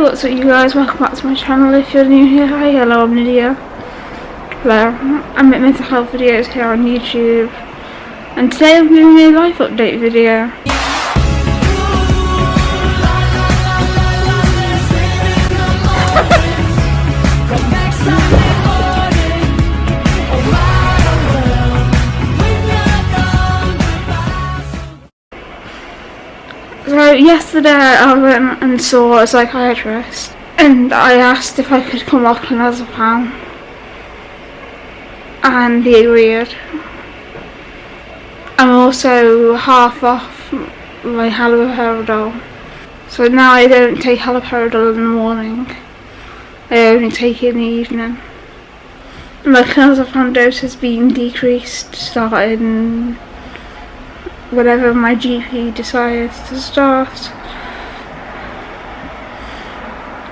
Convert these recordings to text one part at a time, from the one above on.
What's up you guys? Welcome back to my channel. If you're new here, hi, hello, I'm Lydia. Hello, I'm at mental health videos here on YouTube. And today I'm doing a life update video. So yesterday I went and saw a psychiatrist and I asked if I could come off clonazepam and he agreed. I'm also half off my haloperidol so now I don't take haloperidol in the morning I only take it in the evening. My clonazepam dose has been decreased starting whatever my GP decides to start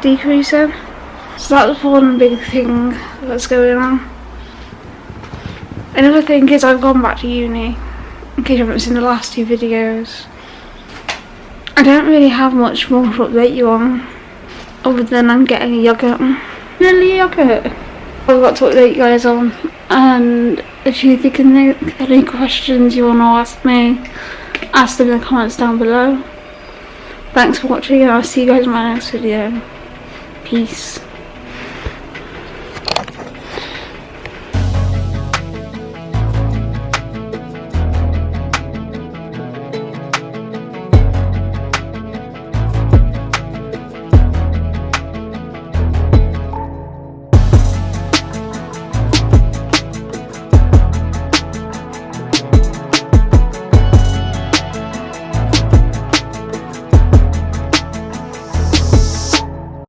decreasing. So that's one big thing that's going on. Another thing is I've gone back to uni, in case you haven't seen the last two videos. I don't really have much more to update you on, other than I'm getting a yogurt. Really yogurt? I've got to update you guys on, and if you think of any questions you want to ask me, ask them in the comments down below. Thanks for watching and I'll see you guys in my next video. Peace.